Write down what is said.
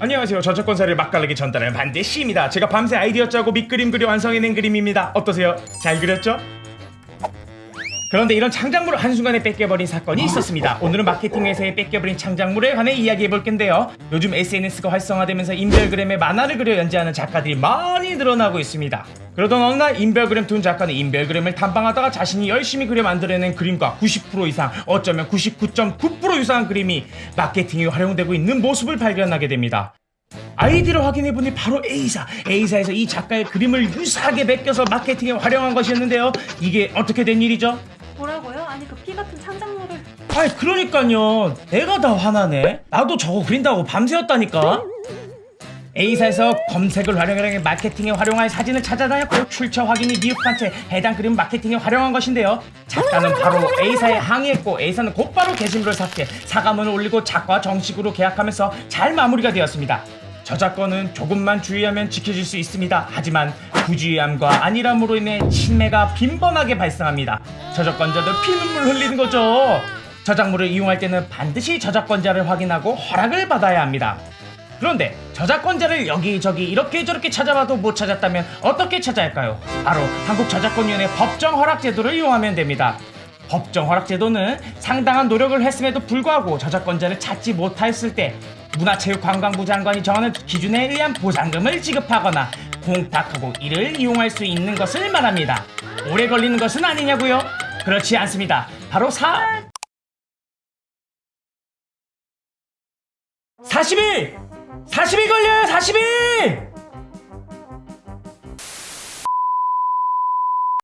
안녕하세요. 저작권사를 맛깔나게 전달하는 반대씨입니다. 제가 밤새 아이디어 짜고 밑그림 그려 완성해낸 그림입니다. 어떠세요? 잘 그렸죠? 그런데 이런 창작물을 한순간에 뺏겨버린 사건이 있었습니다. 오늘은 마케팅 회사에 뺏겨버린 창작물에 관해 이야기해볼 건데요. 요즘 SNS가 활성화되면서 인별그램에 만화를 그려 연재하는 작가들이 많이 늘어나고 있습니다. 그러던 어느 날 인별그램 둔 작가는 인별그램을 탐방하다가 자신이 열심히 그려 만들어낸 그림과 90% 이상, 어쩌면 99.9% 유사한 그림이 마케팅에 활용되고 있는 모습을 발견하게 됩니다. 아이디를 확인해보니 바로 A사 A사에서 이 작가의 그림을 유사하게 베껴서 마케팅에 활용한 것이었는데요 이게 어떻게 된 일이죠? 뭐라고요? 아니 그 피 같은 창작물을 아이 그러니까요. 내가 다 화나네. 나도 저거 그린다고 밤새웠다니까. A사에서 검색을 활용해 마케팅에 활용할 사진을 찾아다녔고 출처 확인이 미흡한 채 해당 그림 마케팅에 활용한 것인데요. 작가는 바로 A사에 항의했고 A사는 곧바로 게시물을 삭제 사과문을 올리고 작가와 정식으로 계약하면서 잘 마무리가 되었습니다 저작권은 조금만 주의하면 지켜질 수 있습니다. 하지만 부주의함과 안일함으로 인해 신매가 빈번하게 발생합니다. 저작권자들 피눈물 흘리는 거죠. 저작물을 이용할 때는 반드시 저작권자를 확인하고 허락을 받아야 합니다. 그런데 저작권자를 여기저기 이렇게 저렇게 찾아봐도 못 찾았다면 어떻게 찾아야 할까요? 바로 한국저작권위원회 법정 허락 제도를 이용하면 됩니다. 법정 허락 제도는 상당한 노력을 했음에도 불구하고 저작권자를 찾지 못하였을 때 문화체육관광부 장관이 정하는 기준에 의한 보상금을 지급하거나 공탁하고 이를 이용할 수 있는 것을 말합니다. 오래 걸리는 것은 아니냐고요? 그렇지 않습니다. 바로 사 40일! 40일 걸려요 40일!